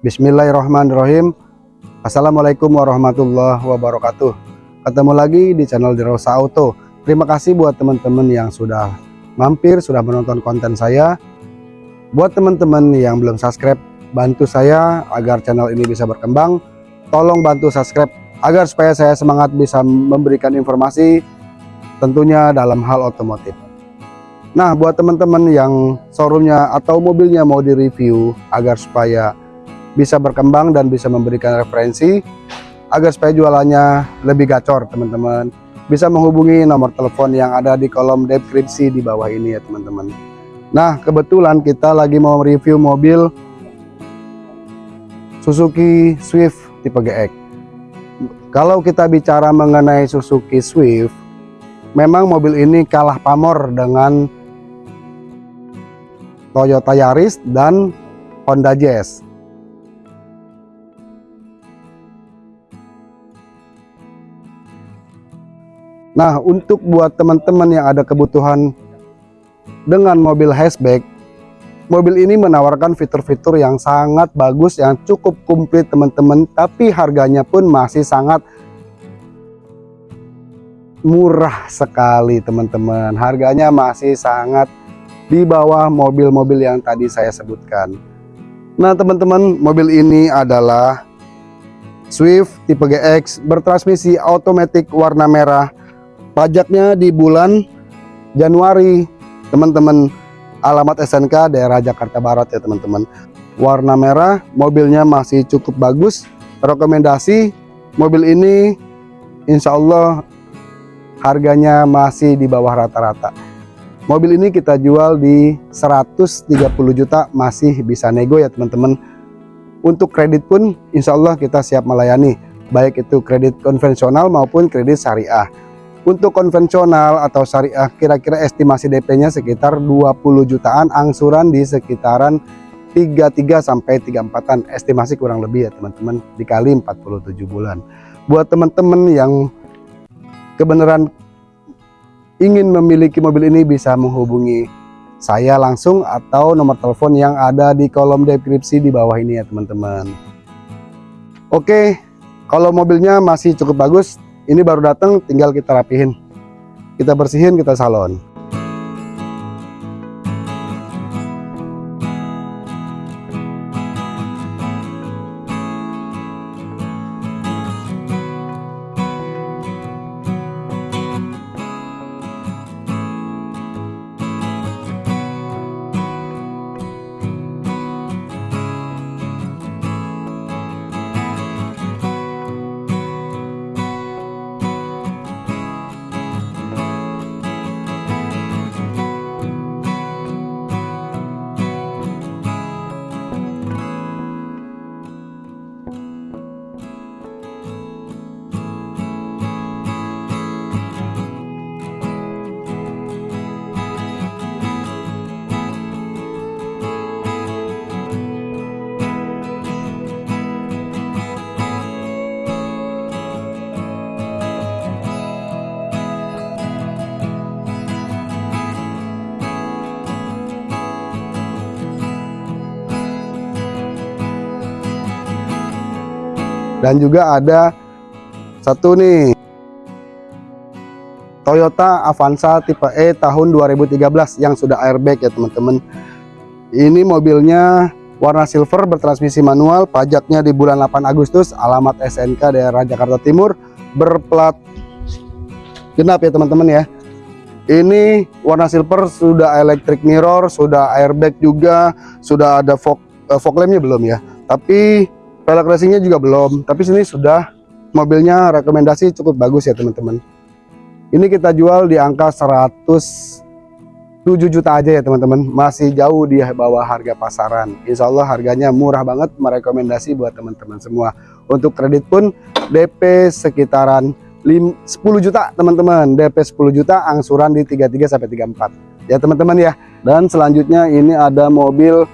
Bismillahirrahmanirrahim. Assalamualaikum warahmatullahi wabarakatuh. Ketemu lagi di channel Dirosa Auto. Terima kasih buat teman-teman yang sudah mampir, sudah menonton konten saya. Buat teman-teman yang belum subscribe Bantu saya agar channel ini bisa berkembang. Tolong bantu subscribe agar supaya saya semangat bisa memberikan informasi Tentunya dalam hal otomotif. Nah buat teman-teman yang showroomnya atau mobilnya mau direview Agar supaya bisa berkembang dan bisa memberikan referensi agar supaya jualannya lebih gacor teman-teman. Bisa menghubungi nomor telepon yang ada di kolom deskripsi di bawah ini ya teman-teman. Nah kebetulan kita lagi mau review mobil Suzuki Swift tipe GX kalau kita bicara mengenai Suzuki Swift memang mobil ini kalah pamor dengan Toyota Yaris dan Honda Jazz Nah untuk buat teman-teman yang ada kebutuhan dengan mobil hatchback mobil ini menawarkan fitur-fitur yang sangat bagus yang cukup komplit teman-teman. Tapi harganya pun masih sangat murah sekali teman-teman. Harganya masih sangat di bawah mobil-mobil yang tadi saya sebutkan. Nah teman-teman mobil ini adalah Swift tipe GX bertransmisi otomatis warna merah pajaknya di bulan Januari. Teman-teman alamat SNK daerah Jakarta Barat ya teman-teman. Warna merah mobilnya masih cukup bagus. Rekomendasi mobil ini Insya Allah harganya masih di bawah rata-rata. Mobil ini kita jual di 130 juta masih bisa nego ya teman-teman. Untuk kredit pun Insya Allah kita siap melayani. Baik itu kredit konvensional maupun kredit syariah untuk konvensional atau syariah kira-kira estimasi DP-nya sekitar 20 jutaan, angsuran di sekitaran 33 sampai 34-an, estimasi kurang lebih ya teman-teman, dikali 47 bulan. Buat teman-teman yang kebenaran ingin memiliki mobil ini bisa menghubungi saya langsung atau nomor telepon yang ada di kolom deskripsi di bawah ini ya teman-teman. Oke, kalau mobilnya masih cukup bagus, ini baru datang tinggal kita rapihin. Kita bersihin kita salon dan juga ada satu nih. Toyota Avanza tipe E tahun 2013 yang sudah airbag ya teman-teman. Ini mobilnya warna silver bertransmisi manual pajaknya di bulan 8 Agustus alamat SNK daerah Jakarta Timur berplat genap ya teman-teman ya. Ini warna silver sudah electric mirror sudah airbag juga sudah ada fog, uh, fog lampnya belum ya. Tapi velg racingnya juga belum tapi sini sudah. Mobilnya rekomendasi cukup bagus ya teman-teman. Ini kita jual di angka 107 juta aja ya teman-teman. Masih jauh di bawah harga pasaran. Insya Allah harganya murah banget merekomendasi buat teman-teman semua. Untuk kredit pun DP sekitaran 10 juta teman-teman. DP 10 juta angsuran di 33 sampai 34 ya teman-teman ya. Dan selanjutnya ini ada mobil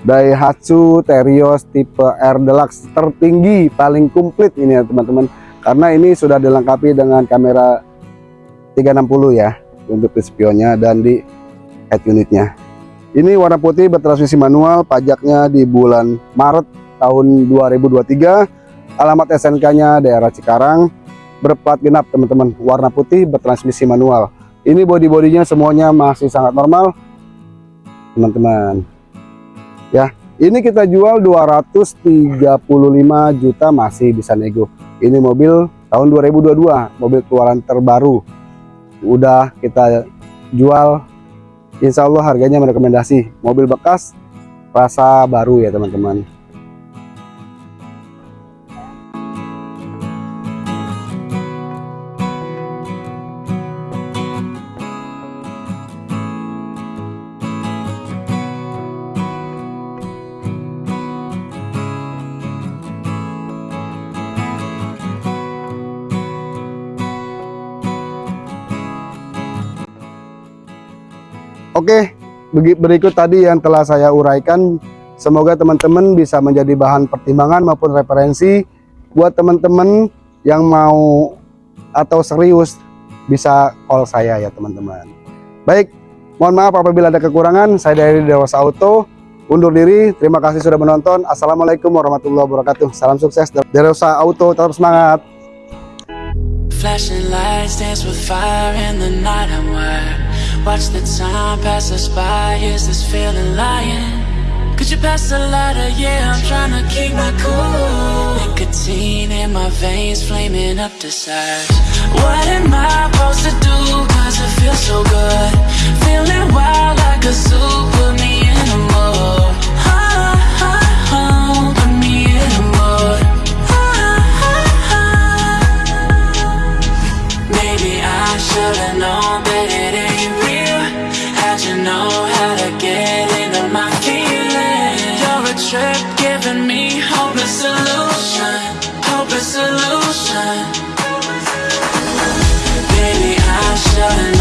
Daihatsu Terios tipe R Deluxe tertinggi paling komplit ini ya teman-teman. Karena ini sudah dilengkapi dengan kamera 360 ya untuk spionnya dan di head unitnya. Ini warna putih bertransmisi manual pajaknya di bulan Maret tahun 2023 alamat SNK-nya daerah Cikarang. Berplat genap teman-teman. Warna putih bertransmisi manual. Ini body-bodinya semuanya masih sangat normal teman-teman ya ini kita jual 235 juta masih bisa nego. Ini mobil tahun 2022 mobil keluaran terbaru. Udah kita jual. Insya Allah harganya merekomendasi. Mobil bekas rasa baru ya teman-teman Oke, berikut tadi yang telah saya uraikan. Semoga teman-teman bisa menjadi bahan pertimbangan maupun referensi buat teman-teman yang mau atau serius bisa call saya ya teman-teman. Baik, mohon maaf apabila ada kekurangan. Saya dari Dewasa Auto undur diri. Terima kasih sudah menonton. Assalamualaikum warahmatullahi wabarakatuh. Salam sukses Dewasa Auto, tetap semangat. Flashing lights dance with fire in the night I'm wired Watch the time pass us by, is this feeling lying? Could you pass the lighter? Yeah, I'm trying to keep my cool Nicotine in my veins, flaming up desires What am I supposed to do? Trip giving me hopeless solution Hopeless solution. Baby, I should've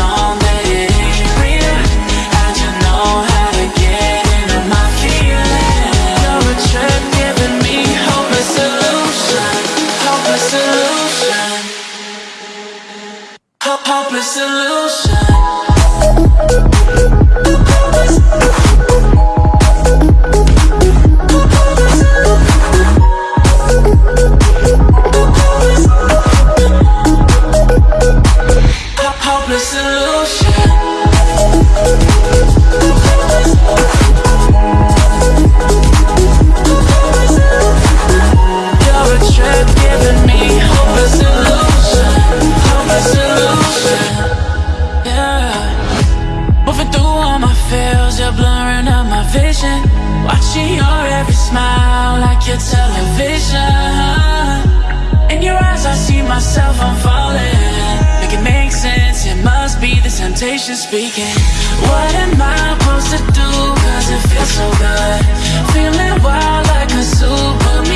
I'm falling. Make it make sense, it must be the temptation speaking. What am I supposed to do, cause it feels so good. Feeling wild like a super